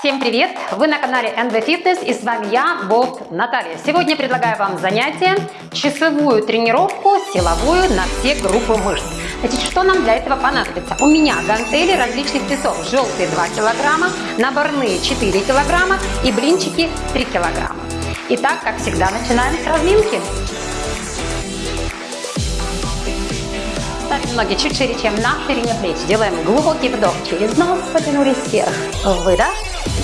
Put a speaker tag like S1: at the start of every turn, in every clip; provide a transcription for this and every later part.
S1: Всем привет! Вы на канале NV Fitness и с вами я, Болт Наталья. Сегодня предлагаю вам занятие, часовую тренировку силовую на все группы мышц. Значит, что нам для этого понадобится? У меня гантели различных весов. Желтые 2 килограмма, наборные 4 килограмма и блинчики 3 килограмма. Итак, как всегда, начинаем с разминки. Ставим ноги чуть шире, чем на ширине плеч. Делаем глубокий вдох через нос, потянулись вверх. Выдох.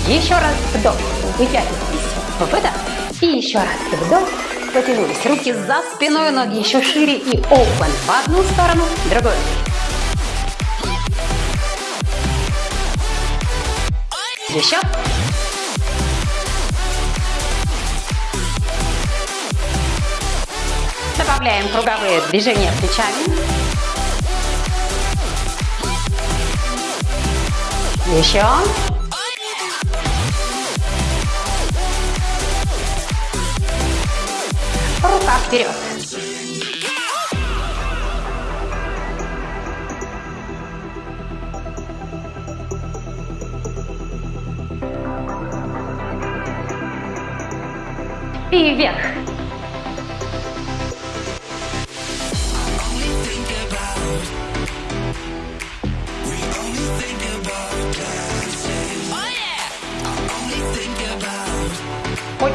S1: Еще раз вдох. Вытягиваемся. Выдох. И еще раз вдох. Потянулись. Руки за спиной, ноги еще шире и open. В одну сторону, в другую. Еще. Добавляем круговые движения плечами. Еще. Рука вперед. И вверх.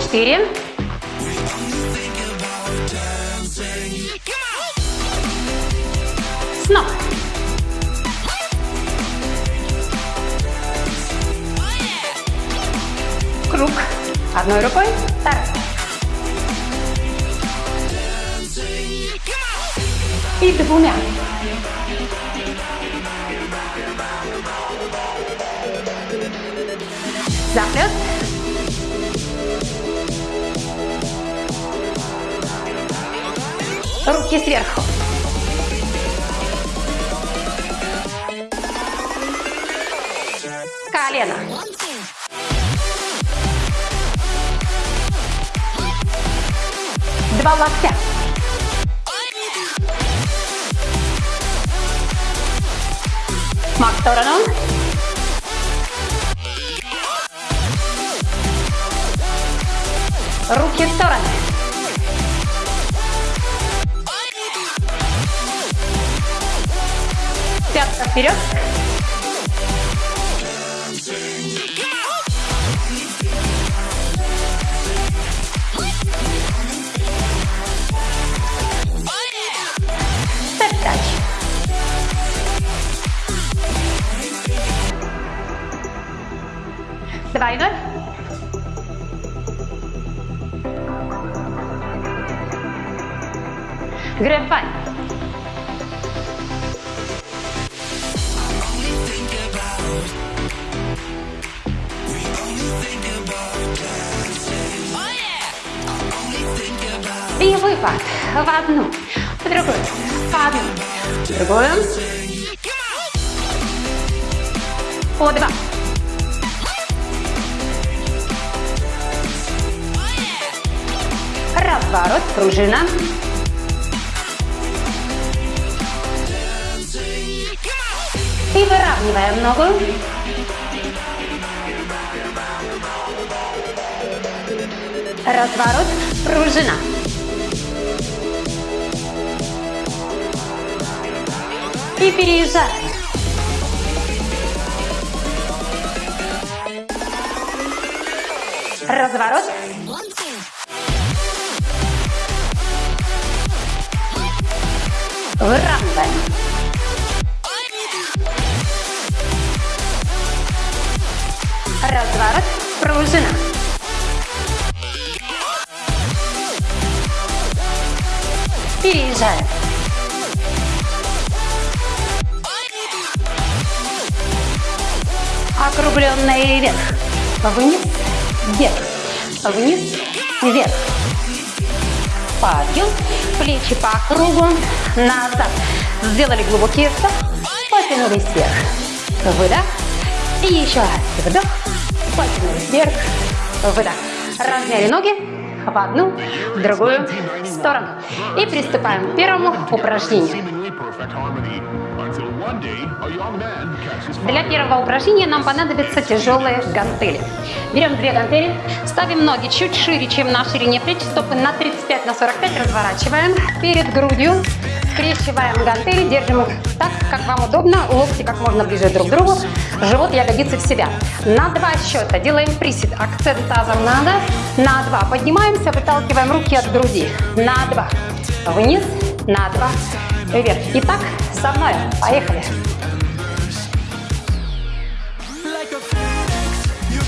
S1: Четыре. Снова. Круг. Одной рукой, второй. И двумя. Захлест. Руки сверху. Колено. Два локтя. Смак в сторону. Руки в стороны. Пятка вперед. Степ-тач. Два и ноль. В одну, в другую, в одну, в другую. По два. Разворот, пружина. И выравниваем ногу. Разворот, пружина. И переезжаем. Разворот. Выравниваем. Разворот, пружина. Переезжаем. Округленный вверх. Вниз, вверх. Вниз, вверх. Подъем. Плечи по кругу. Назад. Сделали глубокий вдох. Потянулись вверх. Выдох. И еще раз вдох. Потянулись вверх. Выдох. Размяли ноги в одну, в другую сторону. И приступаем к первому упражнению. Для первого упражнения нам понадобятся тяжелые гантели. Берем две гантели, ставим ноги чуть шире, чем на ширине плеч, стопы на 35 на 45 разворачиваем. Перед грудью, скрещиваем гантели, держим их так, как вам удобно, локти как можно ближе друг к другу, живот, ягодицы в себя. На два счета делаем присед, акцент тазом надо, на два поднимаемся, выталкиваем руки от груди, на два, вниз, на два, вверх. Итак, со мной, поехали.
S2: Like a phoenix, you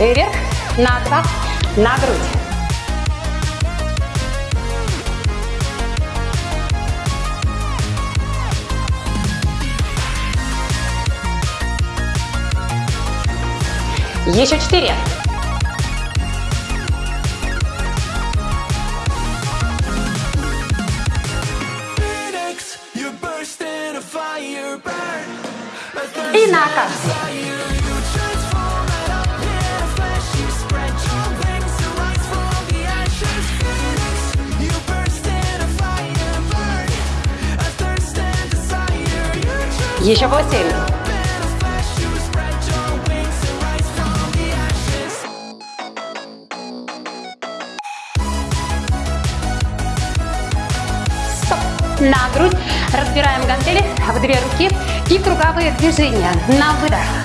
S1: Вверх. На два. На грудь. Еще четыре.
S2: Ashes.
S1: Стоп. На грудь. Разбираем гантели в две руки и круговые движения. На выдох.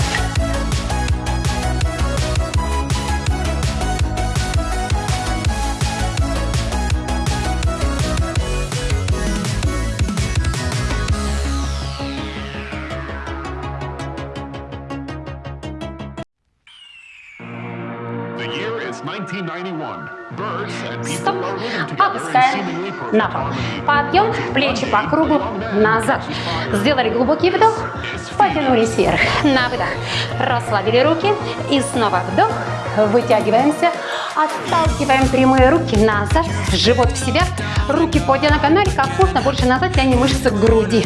S1: Подъем, плечи по кругу, назад. Сделали глубокий вдох, потянулись вверх. На выдох. Расслабили руки и снова вдох. Вытягиваемся, отталкиваем прямые руки назад, живот в себя, руки по диагонали, можно больше назад тянем мышцы груди.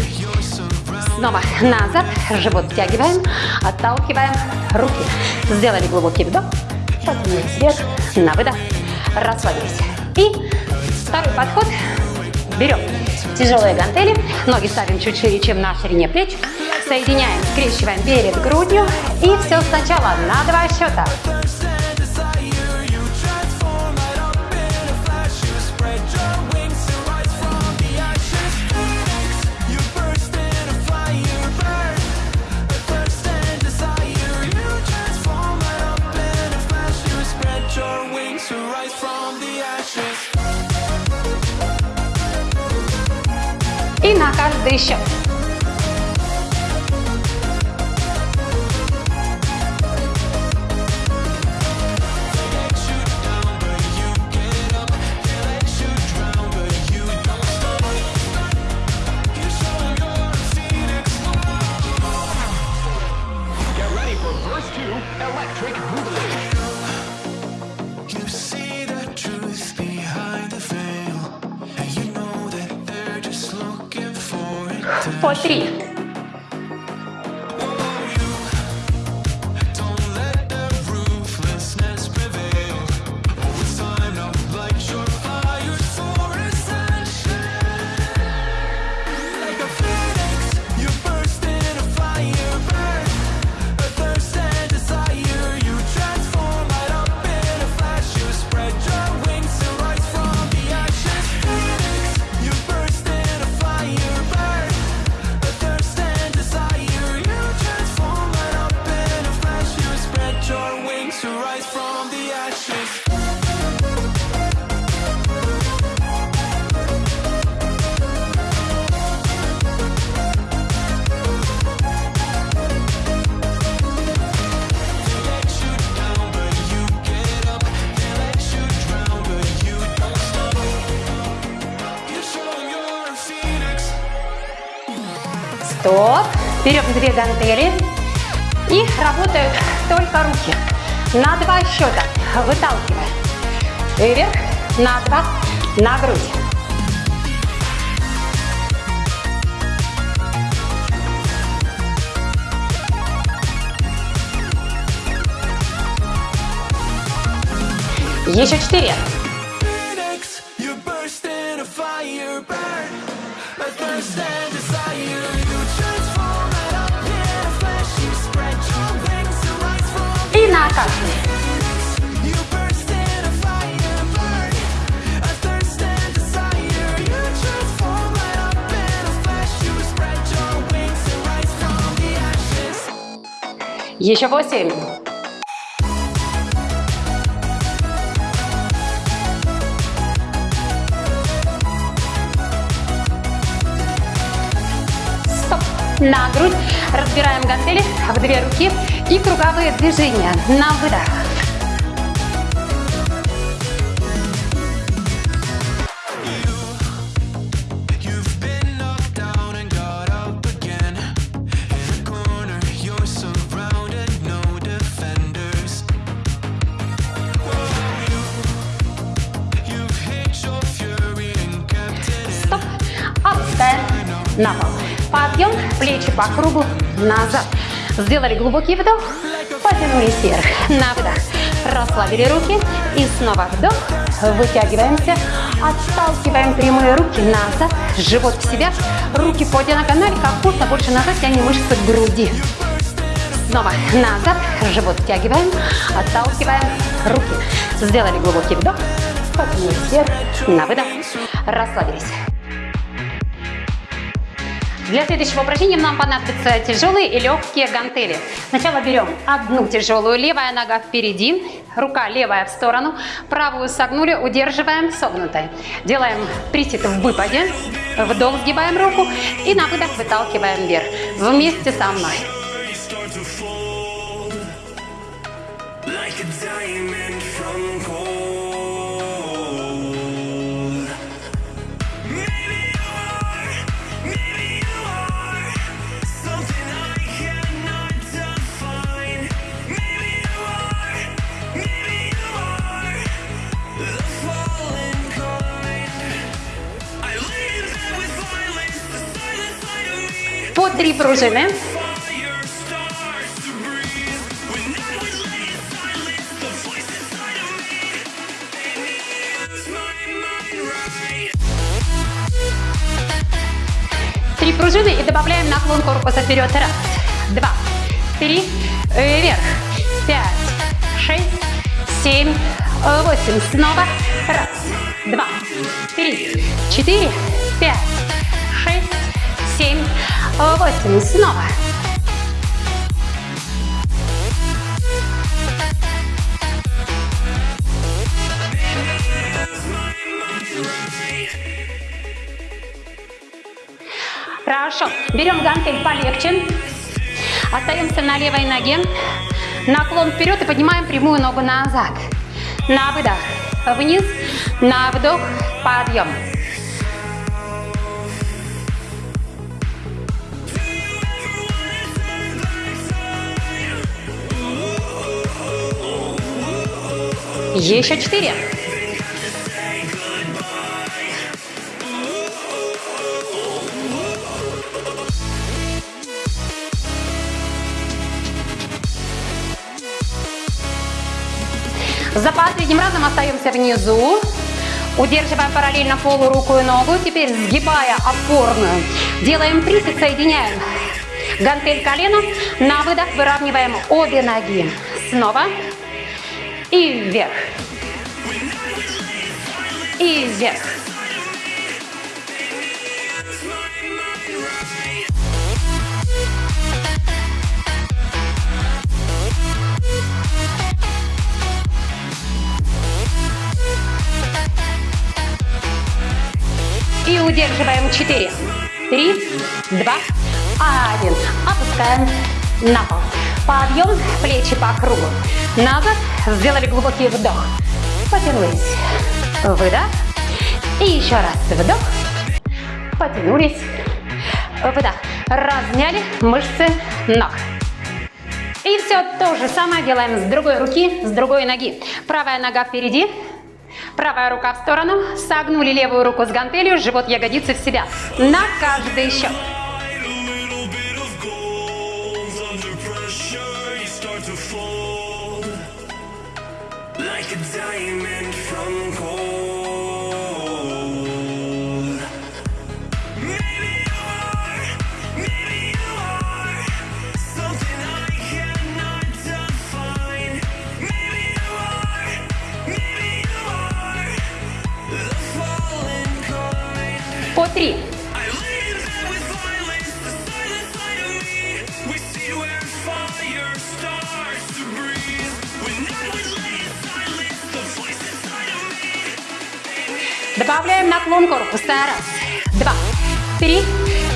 S1: Снова назад, живот втягиваем, отталкиваем руки. Сделали глубокий вдох, поднялись вверх, на выдох, расслабились. И второй подход. Берем тяжелые гантели, ноги ставим чуть шире, чем на ширине плеч. Соединяем, скрещиваем перед грудью. И все сначала на два счета. И на Стоп. Берем две гантели. И работают только руки. На два счета. Выталкиваем. Вверх. На два. На грудь. Еще четыре. Еще восемь. Стоп. На грудь. Разбираем гантели в две руки и круговые движения. На выдох. Кругу, назад. Сделали глубокий вдох, потянулись вверх. На выдох. Расслабили руки и снова вдох. Вытягиваемся, отталкиваем прямые руки назад, живот в себя, руки по диагонали, как будто больше назад тянем мышцы груди. Снова назад, живот втягиваем, отталкиваем руки. Сделали глубокий вдох, потянулись вверх, на выдох, расслабились. Для следующего упражнения нам понадобятся тяжелые и легкие гантели. Сначала берем одну тяжелую, левая нога впереди, рука левая в сторону, правую согнули, удерживаем согнутой. Делаем присед в выпаде, вдох, сгибаем руку и на выдох выталкиваем вверх. Вместе со мной.
S2: Mind right.
S1: Три пружины и добавляем наклон корпуса вперед. Раз, два, три, вверх. Пять, шесть, семь, восемь. Снова. Раз, два, три, четыре, пять, шесть, семь, восемь. Снова. Хорошо. Берем гантель полегче. Остаемся на левой ноге. Наклон вперед и поднимаем прямую ногу назад. На выдох. Вниз. На вдох. Подъем. Еще четыре. За последним разом остаемся внизу. Удерживаем параллельно полу руку и ногу. Теперь сгибая опорную. Делаем 30, соединяем гантель колена. На выдох выравниваем обе ноги. Снова. И вверх. И вверх. И удерживаем 4, 3, 2, 1. Опускаем на пол. Подъем, плечи по кругу. Назад. Сделали глубокий вдох. Потянулись. Выдох. И еще раз вдох. Потянулись. Выдох. Размяли мышцы ног. И все то же самое делаем с другой руки, с другой ноги. Правая нога впереди, правая рука в сторону. Согнули левую руку с гантелью, живот ягодицы в себя. На каждый счет.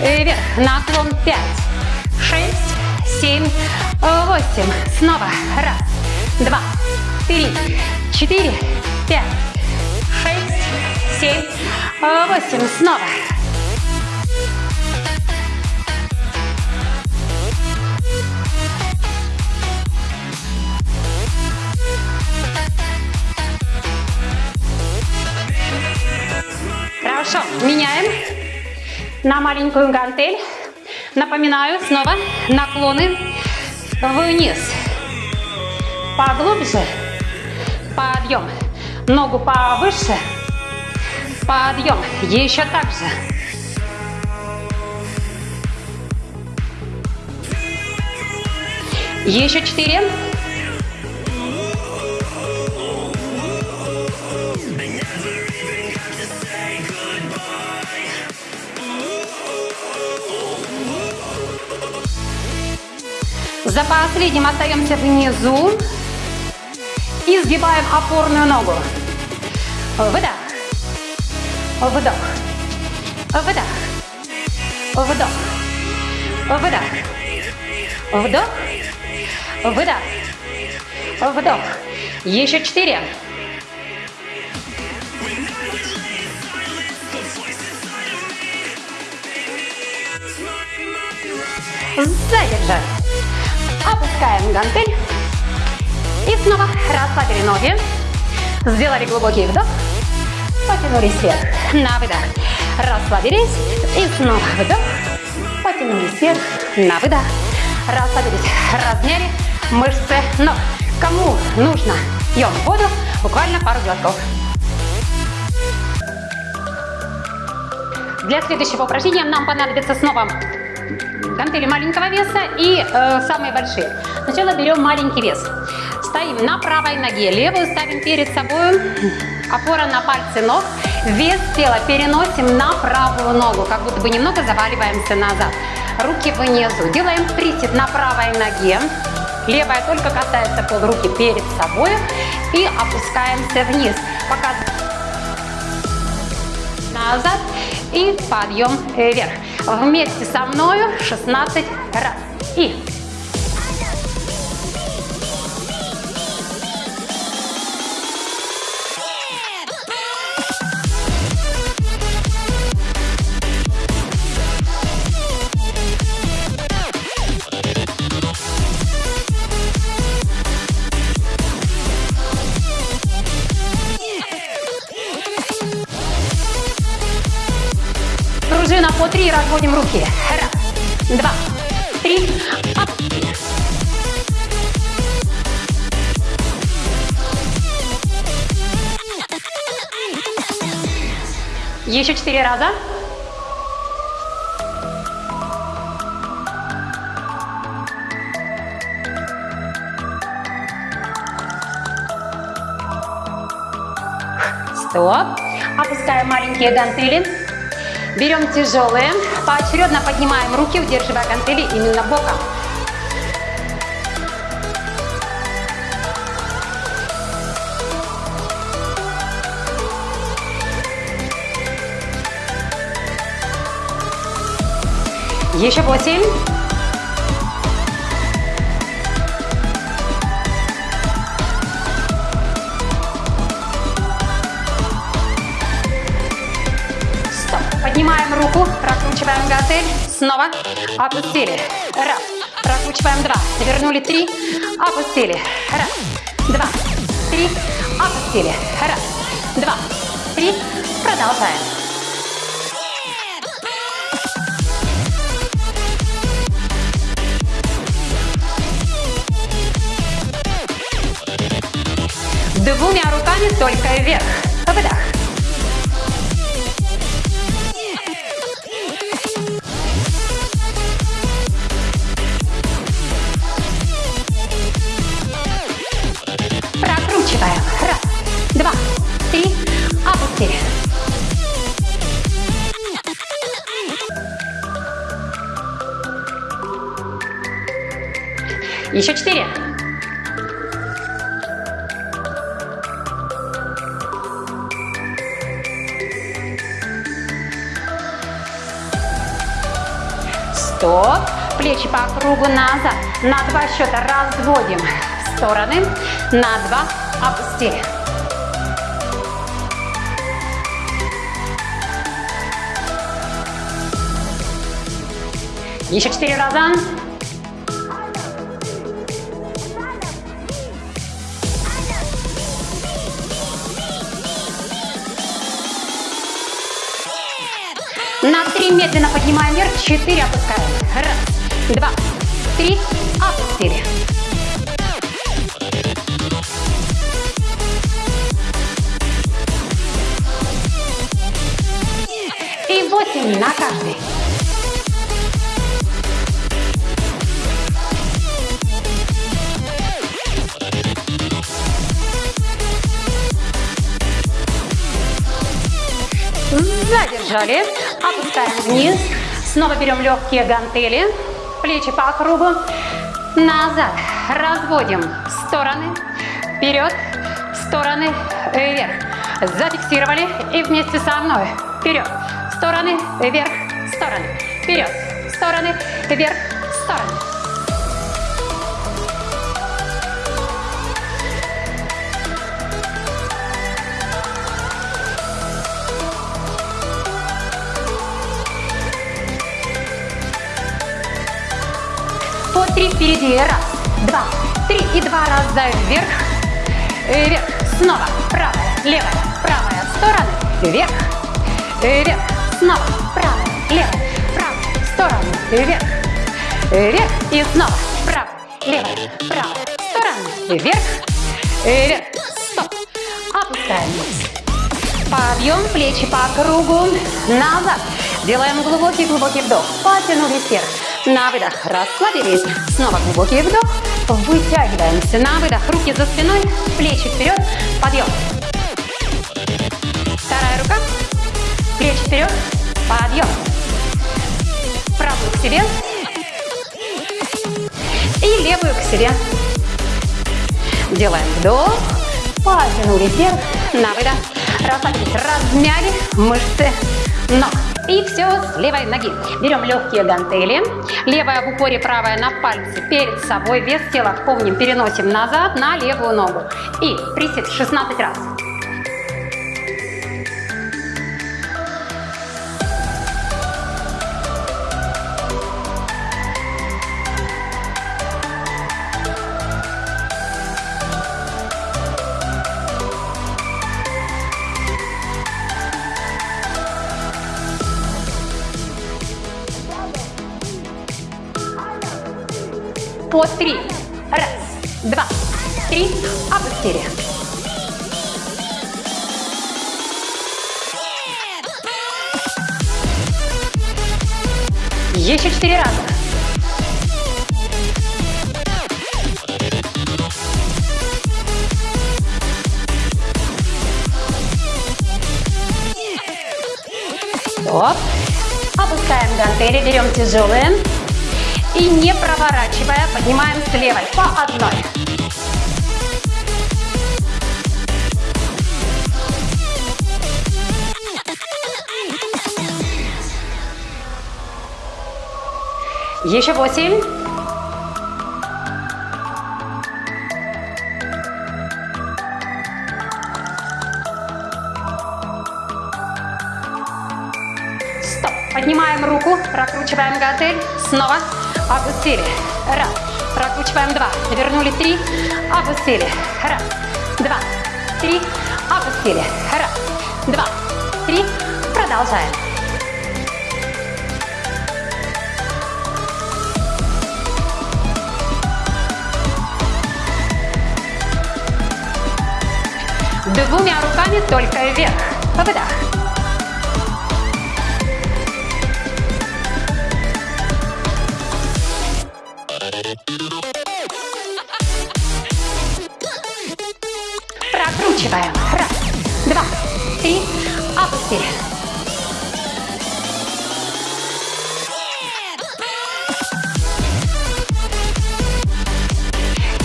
S1: Э, вверх. Наклон пять, шесть, семь, э, восемь. Снова. Раз, два, три, четыре, пять, шесть, семь, э, восемь. Снова. Хорошо, меняем на маленькую гантель. Напоминаю, снова наклоны вниз. Поглубже. Подъем. Ногу повыше. Подъем. Еще так же. Еще четыре. За последним остаемся внизу и сгибаем опорную ногу. Выдох. Выдох. Выдох. Вдох. Выдох. Вдох. Выдох. Вдох. Еще четыре. Задержать. Опускаем гантель. И снова расслабили ноги. Сделали глубокий вдох. Потянулись вверх. На выдох. Расслабились. И снова вдох. Потянулись вверх. На выдох. Расслабились. Размяли мышцы ног. Кому нужно, пьем воду. Буквально пару глотков. Для следующего упражнения нам понадобится снова гантели маленького веса и э, самые большие. Сначала берем маленький вес. Стоим на правой ноге, левую ставим перед собой, опора на пальцы ног. Вес тела переносим на правую ногу, как будто бы немного заваливаемся назад. Руки внизу. Делаем присед на правой ноге. Левая только касается пол, руки перед собой. И опускаемся вниз. Показываем назад и подъем вверх. Вместе со мною 16 раз. И Разводим руки. Раз, два, три, оп. Еще четыре раза. Стоп. Опускаем маленькие гантели. Берем тяжелые. Поочередно поднимаем руки, удерживая гантели именно боком. Еще восемь. Прокручиваем гантель. Снова. Опустили. Раз. Прокручиваем два. Вернули три. Опустили. Раз. Два. Три. Опустили. Раз. Два. Три. Продолжаем. Двумя руками только вверх. Еще четыре. Стоп. Плечи по кругу назад. На два счета разводим в стороны. На два опустили. Еще четыре раза. На три медленно поднимаем вверх, четыре опускаем. Раз, два, три, опустили. И восемь на каждый. Задержали. Опускаем вниз. Снова берем легкие гантели. Плечи по кругу. Назад. Разводим в стороны. Вперед. В стороны. Вверх. Зафиксировали. И вместе со мной. Вперед. В стороны. Вверх. В стороны. Вперед. В стороны. Вверх. В стороны. Три впереди. Раз, два, три. И два раза вверх. Вверх. Снова. Правая, левая, правая. Стороны. Вверх. Вверх. Снова. Правая, левая, правая. Стороны. Вверх. Вверх. И снова. Правая, левая, правая. Стороны. Вверх. Вверх. Стоп. Опускаем. Подъем, плечи по кругу, назад. Делаем глубокий-глубокий вдох. Потянулись вверх. На выдох расслабились. Снова глубокий вдох. Вытягиваемся на выдох. Руки за спиной, плечи вперед. Подъем. Вторая рука. Плечи вперед. Подъем. Правую к себе. И левую к себе. Делаем вдох. Потянулись вверх. На выдох. Расслабились. Размяли мышцы ног. И все с левой ноги. Берем легкие гантели. Левая в упоре, правая на пальце перед собой. Вес тела помним, переносим назад на левую ногу. И присед 16 раз. Восемь. Стоп. Поднимаем руку, прокручиваем гантель. Снова. Опустили. Раз. Прокручиваем два. Вернули три. Опустили. Раз. Два. Три. Опустили. Раз. Два. Три. Продолжаем. Двумя руками только вверх. По выдох. Прокручиваем. Раз, два, три. Опустили.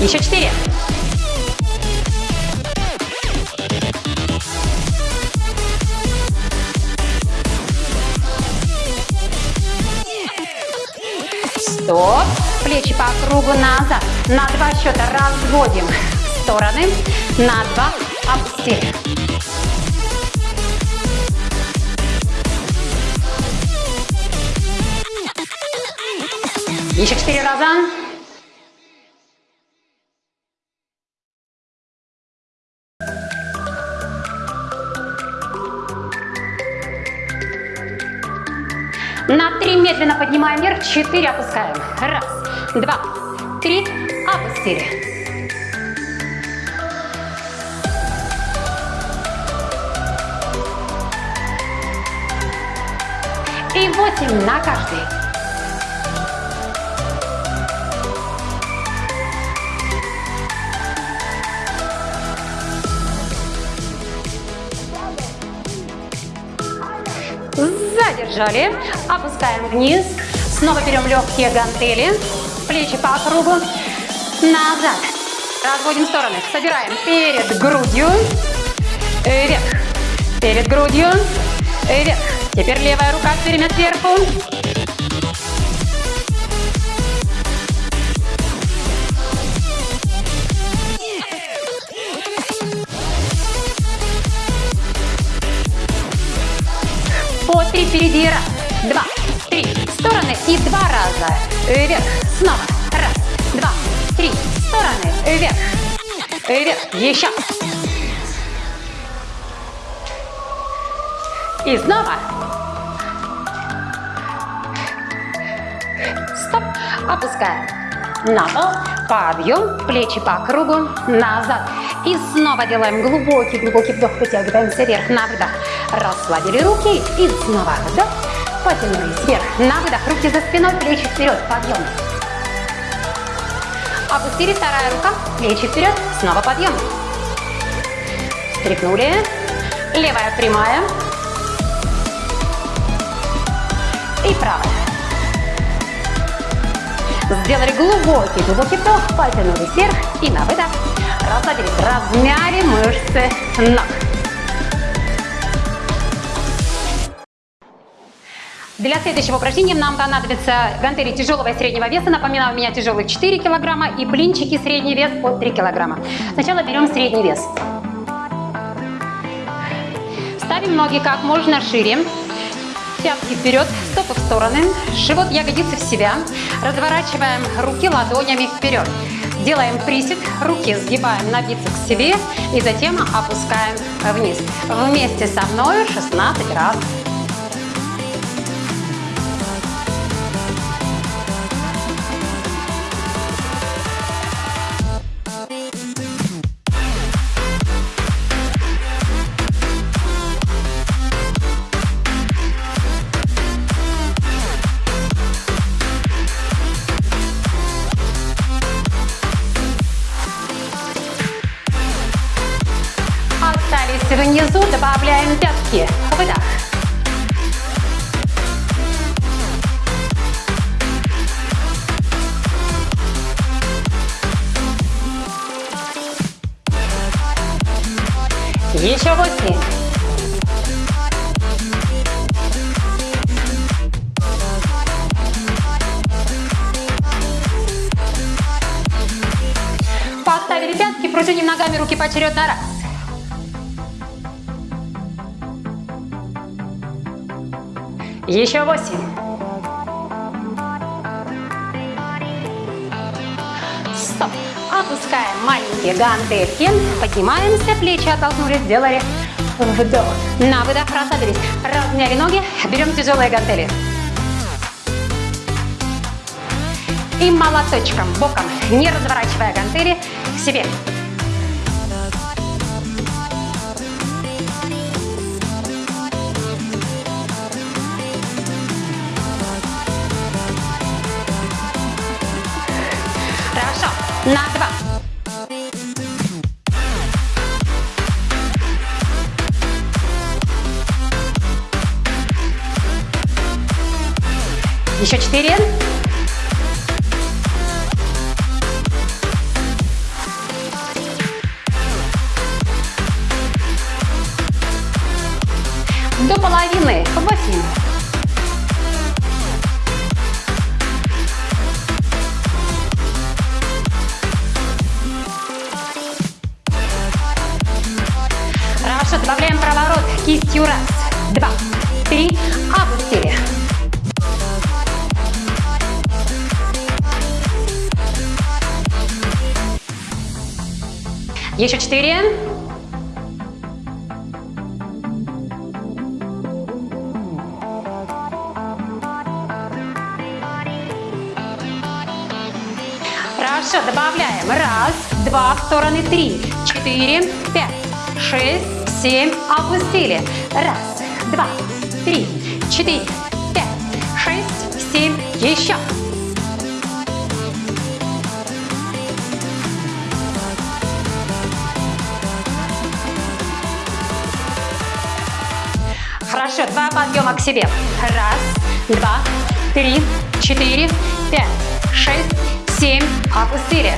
S1: Еще четыре. Плечи по кругу назад. На два счета разводим стороны. На два опустили. Еще четыре раза. На три медленно поднимаем вверх, четыре опускаем. Раз, два, три, опустили. И восемь на каждый. Задержали. Опускаем вниз. Снова берем легкие гантели. Плечи по кругу. Назад. Разводим стороны. Собираем перед грудью. Вверх. Перед грудью. Вверх. Теперь левая рука перемет сверху. По три впереди. Раз, два, три. Стороны и два раза. Вверх. Снова. Раз, два, три. Стороны. Вверх. Вверх. Еще. И снова. Стоп. Опускаем. На пол. Подъем. Плечи по кругу. Назад. И снова делаем глубокий-глубокий вдох. Вытягиваемся вверх на вдох. Расслабили руки. И снова вдох. Потянулись вверх. На выдох. Руки за спиной. Плечи вперед. Подъем. Опустили. Вторая рука. Плечи вперед. Снова подъем. Стряхнули. Левая прямая. И правая. Сделали глубокий, глубокий вдох, потянулись вверх и на выдох. Расслабились, размяли мышцы ног. Для следующего упражнения нам понадобятся гантели тяжелого и среднего веса. Напоминаю, у меня тяжелый 4 килограмма и блинчики средний вес по 3 килограмма. Сначала берем средний вес. Ставим ноги как можно шире. Пятки вперед, стопы в стороны, живот, ягодицы в себя. Разворачиваем руки ладонями вперед. Делаем присед, руки сгибаем на бицепс себе и затем опускаем вниз. Вместе со мной 16 раз. Еще восемь. Стоп. Опускаем маленькие гантельки. Поднимаемся, плечи оттолкнули, сделали вдох. На выдох расслабились. Размяли ноги, берем тяжелые гантели. И молоточком, боком, не разворачивая гантели, к себе. Еще Опустили. Раз, два, три, четыре, пять, шесть, семь. Еще. Хорошо, два подъема к себе. Раз, два, три, четыре, пять, шесть, семь. Опустили.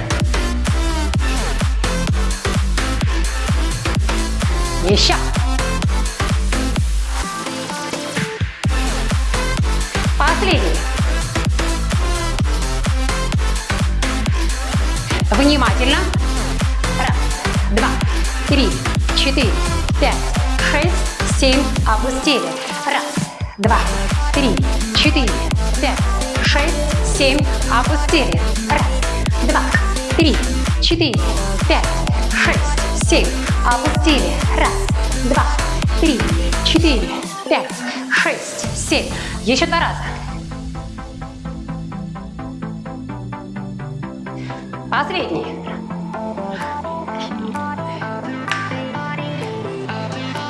S1: Еще. Внимательно. Раз, два, три, четыре, пять, шесть, семь. Опустили. Раз, два, три, четыре, пять, шесть, семь. Опустили. Раз, два, три, четыре, пять, шесть, семь. Опустили. Раз, два, три, четыре, пять, шесть, семь. Еще два раза. Последний.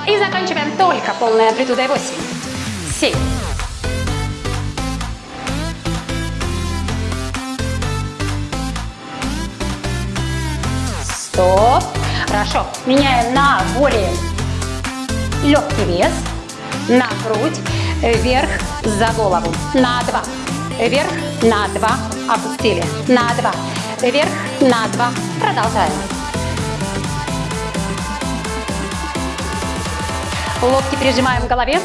S1: И заканчиваем только полной амплитудой 8, 7, Стоп. Хорошо. Меняем на более легкий вес. На грудь. Вверх за голову. На два. Вверх на два. Опустили. На два. Вверх на два. Продолжаем. Локти прижимаем к голове.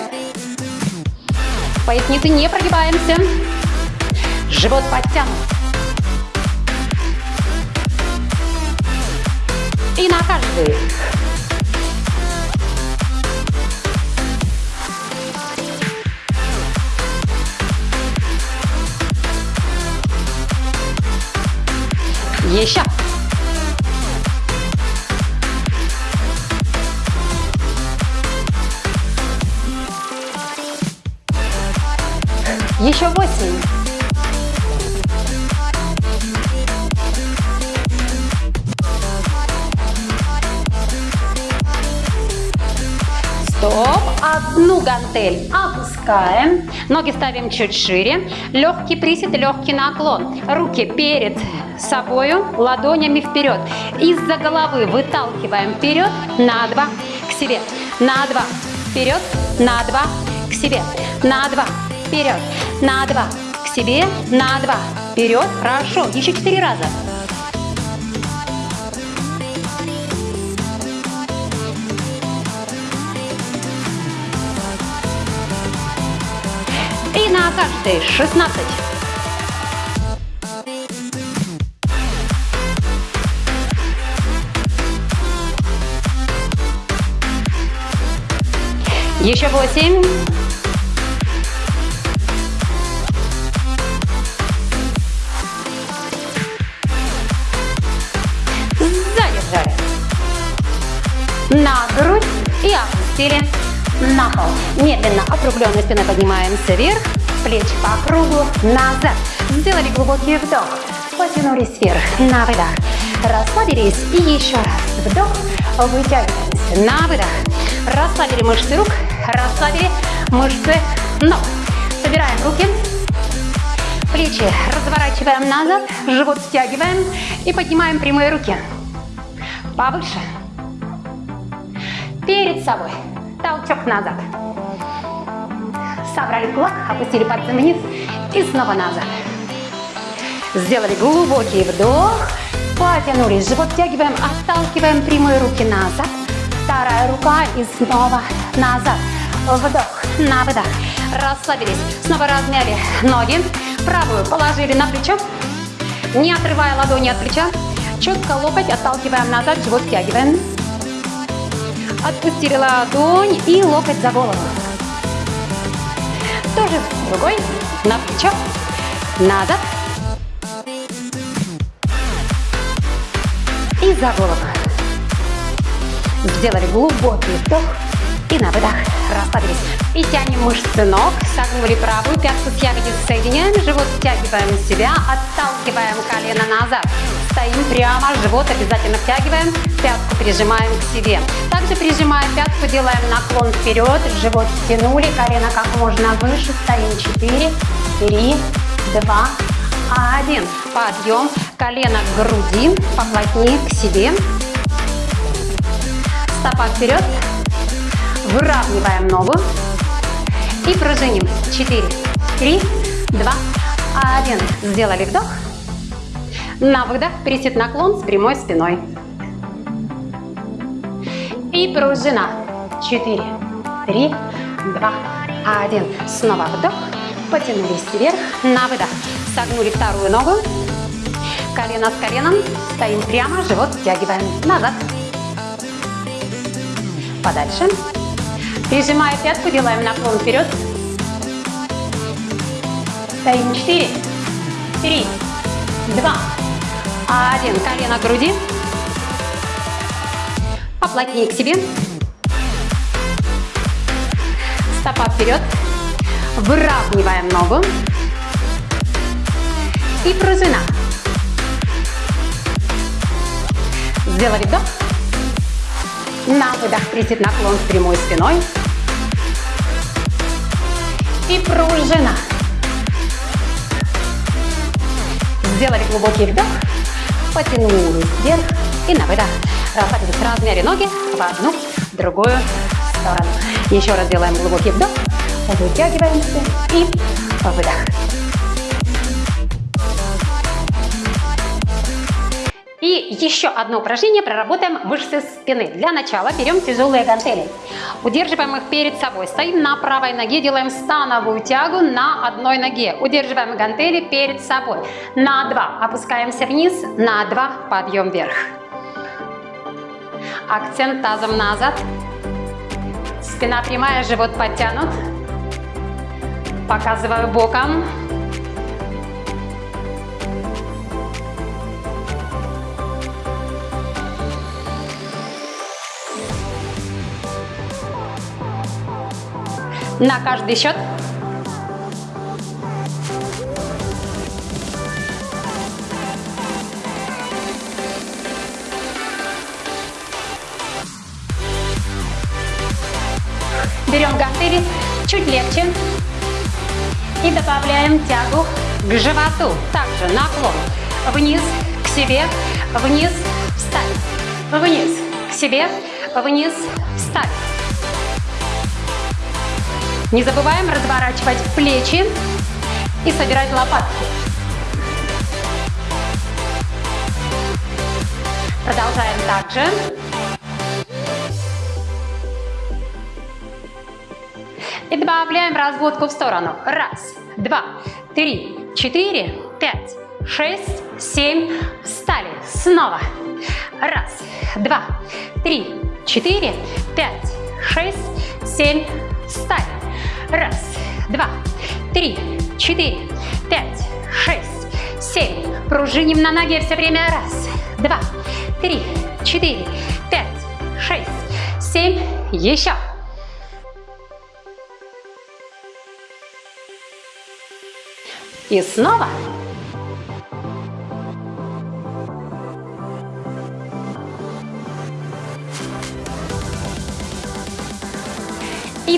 S1: Поясницы не прогибаемся. Живот подтянут. И на каждый. Еще. Еще восемь. Стоп. Одну гантель опускаем. Ноги ставим чуть шире. Легкий присед, легкий наклон. Руки перед собою, ладонями вперед. Из-за головы выталкиваем вперед на два, себе, на два, вперед, на два, к себе, на два, вперед, на два, к себе, на два, вперед, хорошо, еще четыре раза. На каждый 16. Еще восемь. Задержали. На грудь и опустили на пол. Медленно округленной спиной поднимаемся вверх, плечи по кругу, назад. Сделали глубокий вдох, потянулись вверх, на выдох. Расслабились и еще раз. Вдох, вытягиваемся, на выдох. Расслабили мышцы рук, расслабили мышцы ног. Собираем руки, плечи разворачиваем назад, живот стягиваем и поднимаем прямые руки. Повыше. Перед собой. Толчок назад. Собрали кулак, опустили пальцы вниз и снова назад. Сделали глубокий вдох. Потянулись, живот втягиваем, отталкиваем прямые руки назад. Вторая рука и снова назад. Вдох, на выдох. Расслабились. Снова размяли ноги. Правую положили на плечо. Не отрывая ладони от плеча. Четко локоть отталкиваем назад, живот втягиваем. Отпустили ладонь и локоть за голову. Тоже другой на плечо. Назад. И за голову. Сделали глубокий вдох и на выдох расслабились. И тянем мышцы ног, согнули правую пятку с ягодиц, соединяем, живот втягиваем себя, отталкиваем колено назад. Стоим прямо, живот обязательно втягиваем, пятку прижимаем к себе. Также прижимаем пятку, делаем наклон вперед, живот втянули, колено как можно выше, стоим 4, 3, 2, 1. Подъем, колено к груди, поплотнее к себе. Стопа вперед, Выравниваем ногу и пружиним. 4, 3, 2, 1. Сделали вдох. На выдох присед наклон с прямой спиной. И пружина. 4, 3, 2, 1. Снова вдох. Потянулись вверх. На выдох. Согнули вторую ногу. Колено с коленом. Стоим прямо, живот втягиваем назад. Подальше. Прижимая пятку, делаем наклон вперед. Стоим 4, 3, 2, 1. Колено к груди. Поплотнее к себе. Стопа вперед. Выравниваем ногу. И пружина. Сделали вдох. На выдох присед наклон с прямой спиной. И пружина. Сделали глубокий вдох. Потянулись вверх и на выдох. Расслабились. Размяли ноги в одну, в другую сторону. Еще раз делаем глубокий вдох. Вытягиваемся и выдох. И еще одно упражнение проработаем мышцы спины. Для начала берем тяжелые гантели. Удерживаем их перед собой. Стоим на правой ноге, делаем становую тягу на одной ноге. Удерживаем гантели перед собой. На два опускаемся вниз, на два подъем вверх. Акцент тазом назад. Спина прямая, живот подтянут. Показываю боком. На каждый счет. Берем гантели чуть легче и добавляем тягу к животу. Также наклон вниз, к себе, вниз, встать, вниз, к себе, вниз, встали. Не забываем разворачивать плечи и собирать лопатки. Продолжаем также. И добавляем разводку в сторону. Раз, два, три, четыре, пять, шесть, семь. Встали. Снова. Раз, два, три, четыре, пять, шесть, семь. Встали. Раз, два, три, четыре, пять, шесть, семь. Пружиним на ноге все время. Раз, два, три, четыре, пять, шесть, семь. Еще. И снова.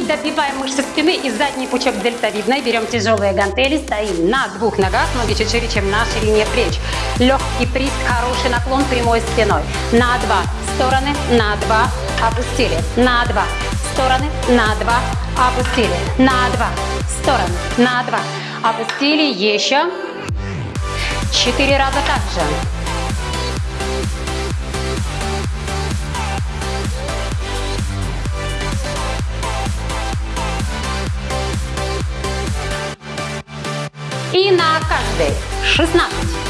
S1: Добиваем мышцы спины и задний пучок дельтовидной. Берем тяжелые гантели, стоим на двух ногах, ноги чуть шире, чем на ширине плеч. Легкий прист, хороший наклон прямой спиной. На два стороны, на два опустили. На два стороны, на два опустили. На два стороны, на два опустили. Еще. Четыре раза так И на каждый 16.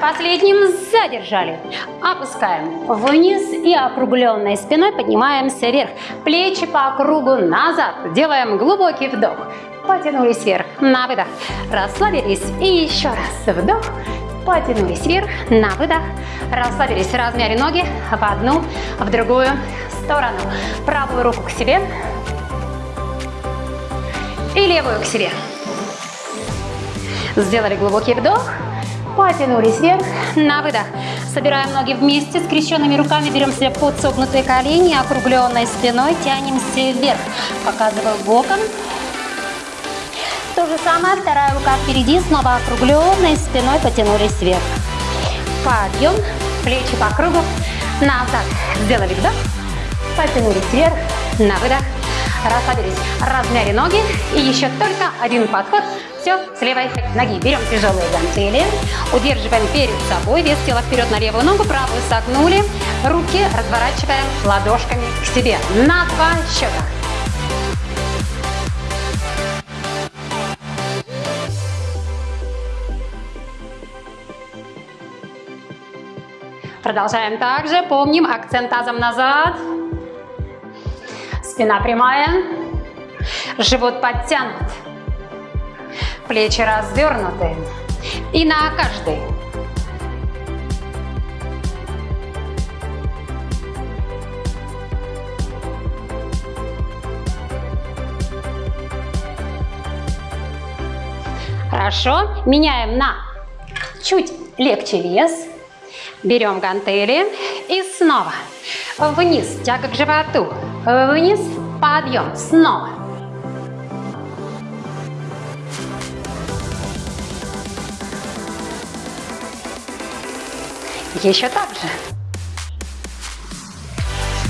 S1: Последним задержали. Опускаем вниз и округленной спиной поднимаемся вверх. Плечи по кругу назад. Делаем глубокий вдох. Потянулись вверх. На выдох. Расслабились. И еще раз вдох. Потянулись вверх. На выдох. Расслабились. Размяли ноги в одну, в другую сторону. Правую руку к себе. И левую к себе. Сделали глубокий вдох. Потянулись вверх, на выдох. Собираем ноги вместе, скрещенными руками берем себя под согнутые колени, округленной спиной, тянемся вверх. Показываю боком. То же самое, вторая рука впереди, снова округленной спиной потянулись вверх. Подъем, плечи по кругу, назад. Сделали вдох, потянулись вверх, на выдох. Расслабились, размяли ноги. И еще только один подход. Все, с левой ноги. Берем тяжелые гантели, удерживаем перед собой, вес тела вперед на левую ногу, правую согнули, руки разворачиваем ладошками к себе. На два счета. Продолжаем также, помним, акцент тазом назад, спина прямая, живот подтянут, плечи развернуты. И на каждый. Хорошо. Меняем на чуть легче вес. Берем гантели и снова вниз, тяга к животу, вниз, подъем, снова. Еще так же.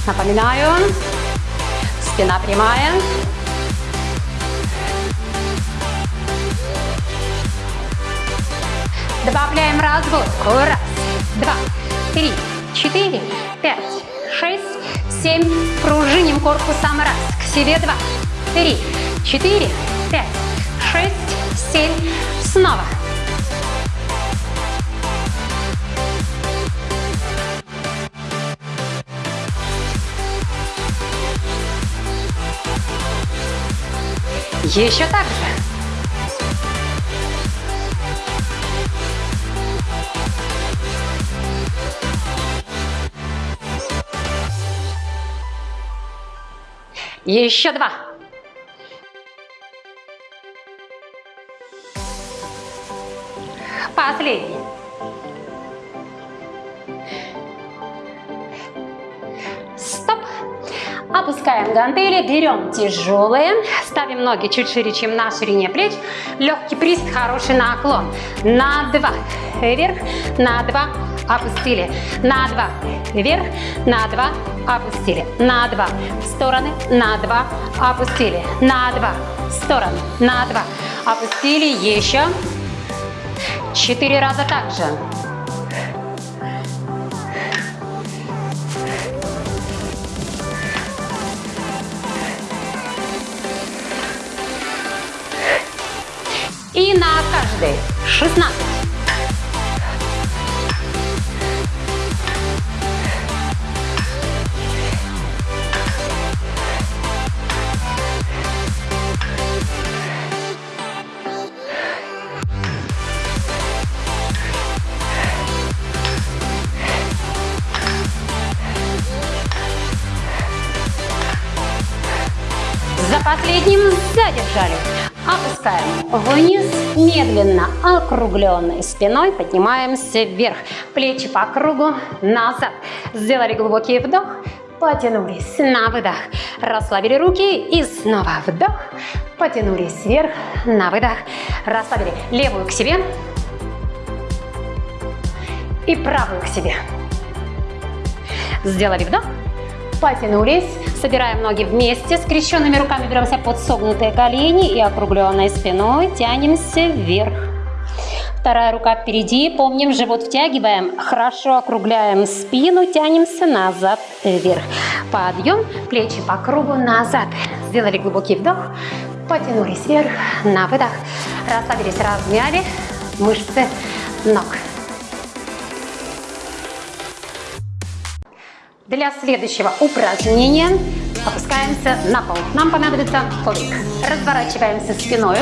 S1: Напоминаю, спина прямая. Добавляем разводку. Раз, два, три, четыре, пять, шесть, семь. Пружиним корпусом. Раз, к себе два, три, четыре, пять, шесть, семь. Снова. Еще так же. Еще два. Последний. Опускаем гантели, берем тяжелые, ставим ноги чуть шире, чем на ширине плеч. Легкий прист, хороший наклон. На два, вверх, на два, опустили. На два, вверх, на два, опустили. На два, в стороны, на два, опустили. На два, в стороны, на два, опустили. Еще. Четыре раза так И на каждый 16. За последним задержали. Опускаем вниз, медленно округленной спиной поднимаемся вверх. Плечи по кругу, назад. Сделали глубокий вдох, потянулись на выдох. Расслабили руки и снова вдох, потянулись вверх, на выдох. Расслабили левую к себе и правую к себе. Сделали вдох, потянулись, собираем ноги вместе, скрещенными руками беремся под согнутые колени и округленной спиной тянемся вверх. Вторая рука впереди, помним, живот втягиваем, хорошо округляем спину, тянемся назад, вверх. Подъем, плечи по кругу, назад. Сделали глубокий вдох, потянулись вверх, на выдох. Расслабились, размяли мышцы ног. Для следующего упражнения опускаемся на пол. Нам понадобится коврик. Разворачиваемся спиной,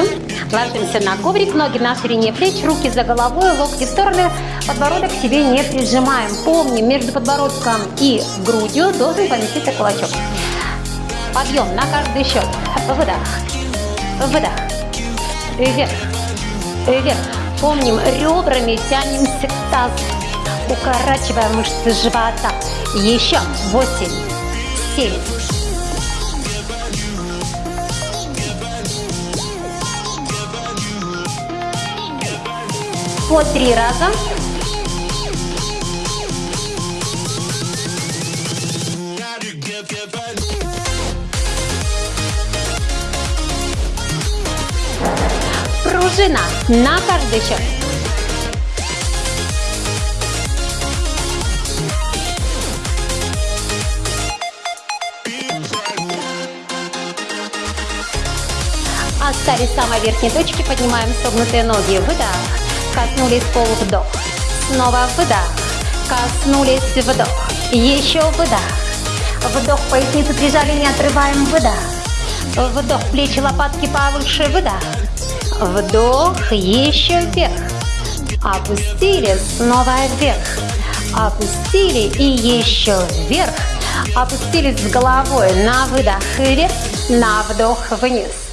S1: ложимся на коврик, ноги на ширине плеч, руки за головой, локти в стороны, подбородок к себе не прижимаем. Помним, между подбородком и грудью должен поместиться кулачок. Подъем на каждый счет. Выдох, выдох, вверх, вверх. Помним, ребрами тянемся к тазу. Укорачиваем мышцы живота. Еще восемь, семь, по три раза. Пружина на каждый счет. Остались в самой верхней точке, поднимаем согнутые ноги, выдох, коснулись полу, вдох, снова выдох, коснулись, вдох, еще выдох, вдох, поясницу прижали, не отрываем, выдох, вдох, плечи, лопатки повыше, выдох, вдох, еще вверх, опустили, снова вверх, опустили и еще вверх, опустились с головой на выдох вверх, на вдох вниз.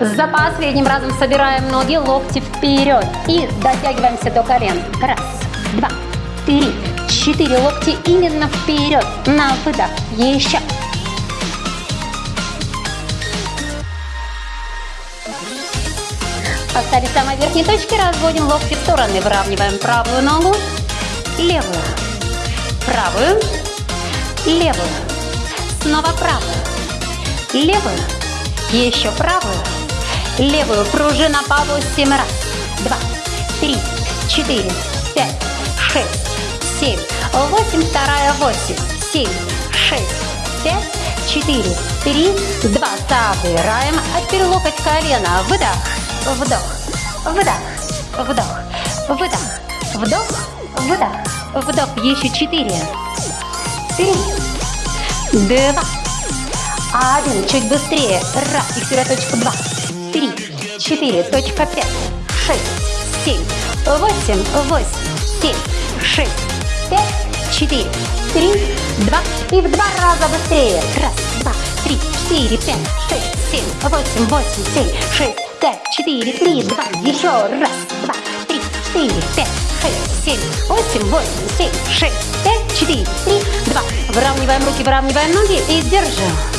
S1: За последним разом собираем ноги, локти вперед. И дотягиваемся до колен. Раз, два, три, четыре. Локти именно вперед. На выдох. Еще. Остались самой верхней точке, разводим локти в стороны, выравниваем правую ногу, левую, правую, левую, снова правую, левую, еще правую, левую пружина по 8 раз. Два, три, четыре, пять, шесть, семь, восемь, вторая, восемь, семь, шесть, пять, четыре, три, два. Собираем. Теперь локоть колена. Выдох, вдох, выдох, вдох, выдох, вдох, выдох, вдох. Еще четыре, три, два, один. Чуть быстрее. Раз. Фиксируя точку два, три, четыре, точка пять, шесть, семь, восемь, восемь, семь, шесть, пять, четыре, три, два. И в два раза быстрее. Раз, два, три, четыре, пять, шесть, семь, восемь, восемь, семь, шесть, пять, четыре, три, два. Еще раз, два, три, четыре, пять, шесть, семь, восемь, восемь, семь, шесть, пять, четыре, три, два. Выравниваем руки, выравниваем ноги и держим.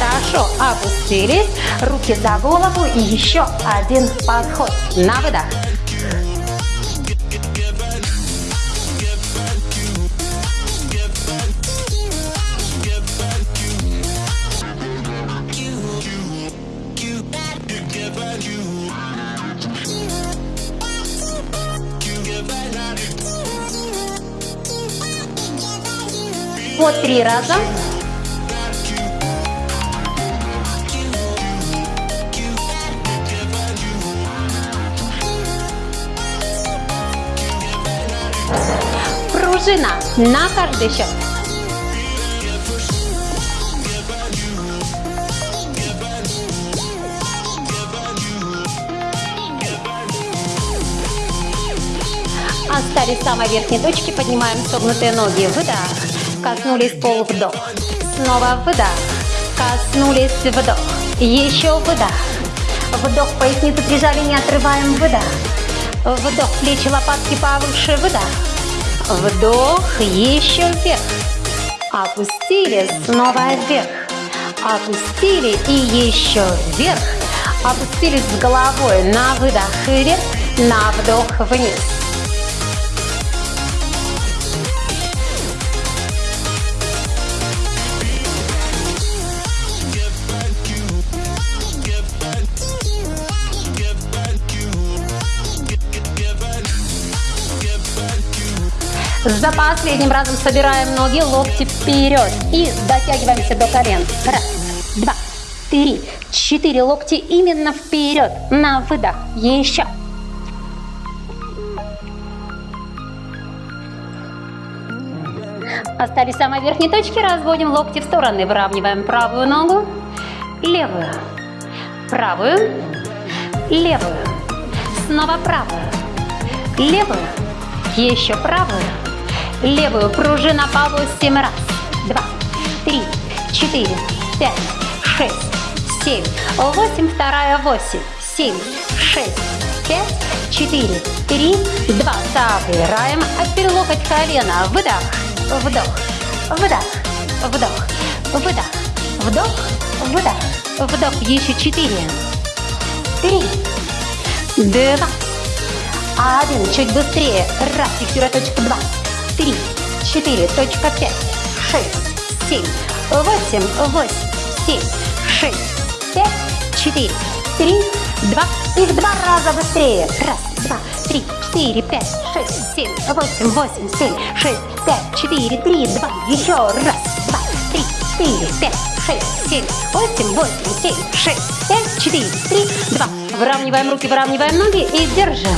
S1: Хорошо, опустились, руки за голову и еще один подход. На выдох. По три раза. Пружина на каждый счет. Остались самой верхней точке, поднимаем согнутые ноги, выдох, коснулись пол, вдох, снова выдох, коснулись, вдох, еще выдох, вдох, поясницу прижали, не отрываем, выдох, вдох, плечи, лопатки повыше, выдох, вдох, еще вверх, опустили, снова вверх, опустили и еще вверх, опустились с головой на выдох вверх, на вдох вниз. За последним разом собираем ноги, локти вперед и дотягиваемся до колен. Раз, два, три, четыре локти именно вперед. На выдох. Еще. Остались в самой верхней точке. Разводим локти в стороны. Выравниваем правую ногу, левую, правую, левую, снова правую, левую, еще правую, левую пружина по 8 раз. Два, три, четыре, пять, шесть, семь, восемь, вторая восемь, семь, шесть, пять, четыре, три, два. Собираем, опер локоть колено, выдох, вдох, выдох, вдох, выдох, вдох, выдох, вдох. Еще четыре, три, два, один. Чуть быстрее. Раз, фиксируя точку два, три, четыре, точка пять, шесть, семь, восемь, восемь, семь, шесть, пять, четыре, три, два. И в два раза быстрее. Раз, два, три, четыре, пять, шесть, семь, восемь, восемь, семь, шесть, пять, четыре, три, два. Еще раз, два, три, четыре, пять, шесть, семь, восемь, восемь, семь, шесть, пять, четыре, три, два. Выравниваем руки, выравниваем ноги и держим.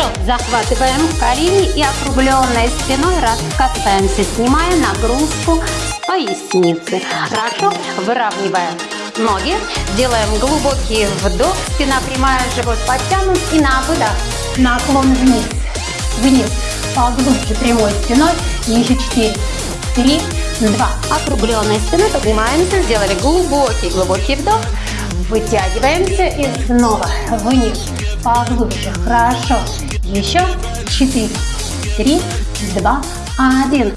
S1: Хорошо, захватываем колени и округленной спиной раскатываемся, снимая нагрузку с поясницы. Хорошо, выравниваем ноги, делаем глубокий вдох, спина прямая, живот подтянут и на выдох наклон вниз, вниз, поглубже прямой спиной, и еще 4, 3, 2. Округленной спиной поднимаемся, сделали глубокий, глубокий вдох, вытягиваемся и снова вниз, поглубже, хорошо. Еще 4, 3, 2, 1.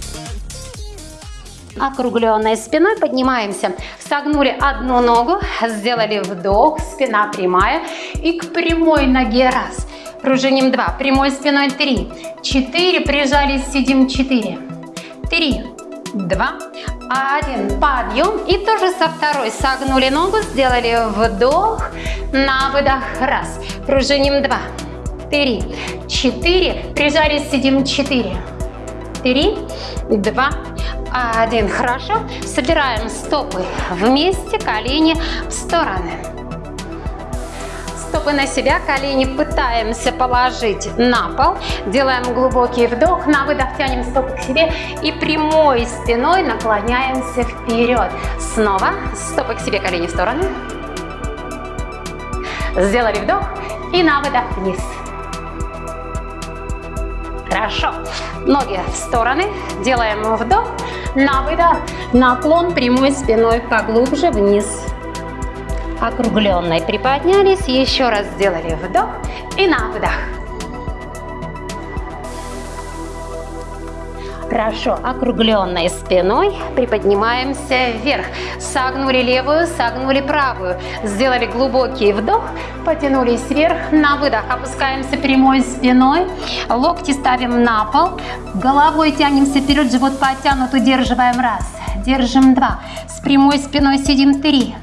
S1: Округленной спиной поднимаемся. Согнули одну ногу, сделали вдох, спина прямая. И к прямой ноге раз. Пружиним два. Прямой спиной три. Четыре. Прижались, сидим четыре. Три, два, один. Подъем. И тоже со второй. Согнули ногу, сделали вдох, на выдох. Раз. Пружиним два три, четыре, прижались, сидим, четыре, три, два, один. Хорошо. Собираем стопы вместе, колени в стороны. Стопы на себя, колени пытаемся положить на пол. Делаем глубокий вдох, на выдох тянем стопы к себе и прямой спиной наклоняемся вперед. Снова стопы к себе, колени в стороны. Сделали вдох и на выдох вниз. Хорошо. Ноги в стороны. Делаем вдох. На выдох. Наклон прямой спиной поглубже вниз. Округленной приподнялись. Еще раз сделали вдох. И на выдох. Хорошо, округленной спиной приподнимаемся вверх. Согнули левую, согнули правую. Сделали глубокий вдох, потянулись вверх. На выдох опускаемся прямой спиной. Локти ставим на пол. Головой тянемся вперед, живот подтянут, удерживаем раз. Держим два. С прямой спиной сидим три.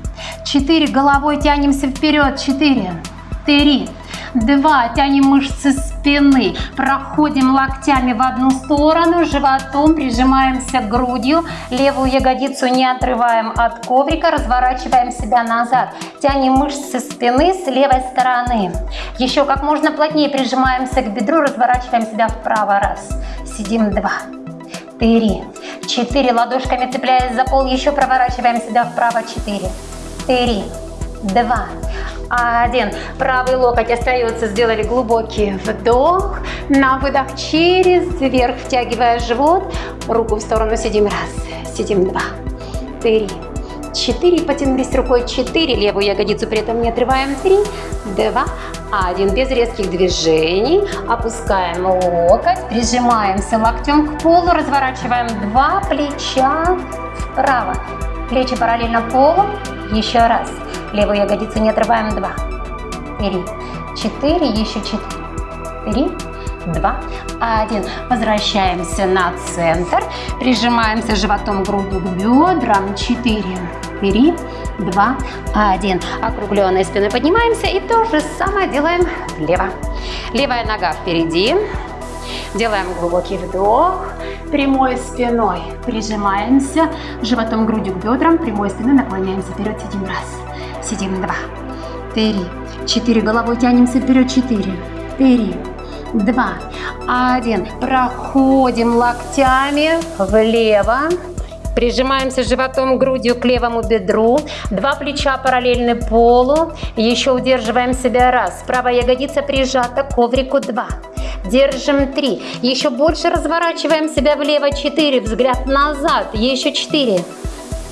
S1: Четыре. Головой тянемся вперед. Четыре. Три. Два. Тянем мышцы спины. Проходим локтями в одну сторону. Животом прижимаемся грудью. Левую ягодицу не отрываем от коврика. Разворачиваем себя назад. Тянем мышцы спины с левой стороны. Еще как можно плотнее прижимаемся к бедру. Разворачиваем себя вправо. Раз. Сидим. Два. Три. Четыре. Ладошками цепляясь за пол. Еще проворачиваем себя вправо. Четыре. Три. Два один. Правый локоть остается, сделали глубокий вдох. На выдох через вверх, втягивая живот. Руку в сторону сидим. Раз, сидим. Два, три, четыре. Потянулись рукой. Четыре. Левую ягодицу при этом не отрываем. Три, два, один. Без резких движений. Опускаем локоть. Прижимаемся локтем к полу. Разворачиваем два плеча вправо. Плечи параллельно полу. Еще раз. Левую ягодицу не отрываем. Два, три, четыре, еще четыре. Три, два, один. Возвращаемся на центр. Прижимаемся животом грудью к бедрам. Четыре, три, два, один. Округленной спиной поднимаемся и то же самое делаем влево. Левая нога впереди. Делаем глубокий вдох, прямой спиной прижимаемся, животом грудью к бедрам, прямой спиной наклоняемся вперед, сидим раз, Сидим. Два, три, четыре. Головой тянемся вперед. Четыре, три, два, один. Проходим локтями влево. Прижимаемся животом, грудью к левому бедру. Два плеча параллельны полу. Еще удерживаем себя. Раз. Правая ягодица прижата к коврику. Два. Держим три. Еще больше разворачиваем себя влево. Четыре. Взгляд назад. Еще четыре.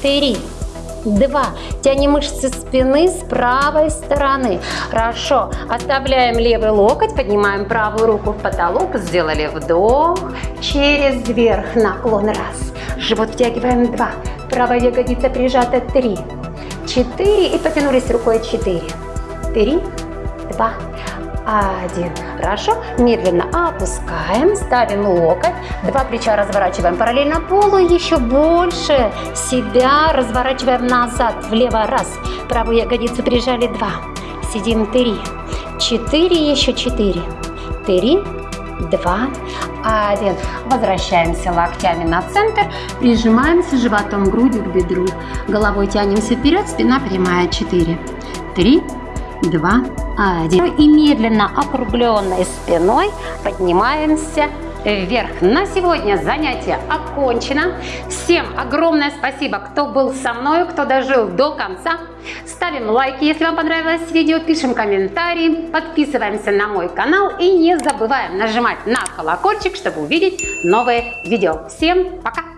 S1: Три два. Тянем мышцы спины с правой стороны. Хорошо. Оставляем левый локоть, поднимаем правую руку в потолок. Сделали вдох. Через вверх наклон. Раз. Живот втягиваем. Два. Правая ягодица прижата. Три. Четыре. И потянулись рукой. Четыре. Три. Два один. Хорошо. Медленно опускаем, ставим локоть, два плеча разворачиваем параллельно полу, еще больше себя разворачиваем назад, влево раз, правую ягодицу прижали два, сидим три, четыре, еще четыре, три, два, один. Возвращаемся локтями на центр, прижимаемся животом, грудью к бедру, головой тянемся вперед, спина прямая, четыре, три, два, один. И медленно округленной спиной поднимаемся вверх. На сегодня занятие окончено. Всем огромное спасибо, кто был со мной, кто дожил до конца. Ставим лайки, если вам понравилось видео, пишем комментарии, подписываемся на мой канал и не забываем нажимать на колокольчик, чтобы увидеть новые видео. Всем пока!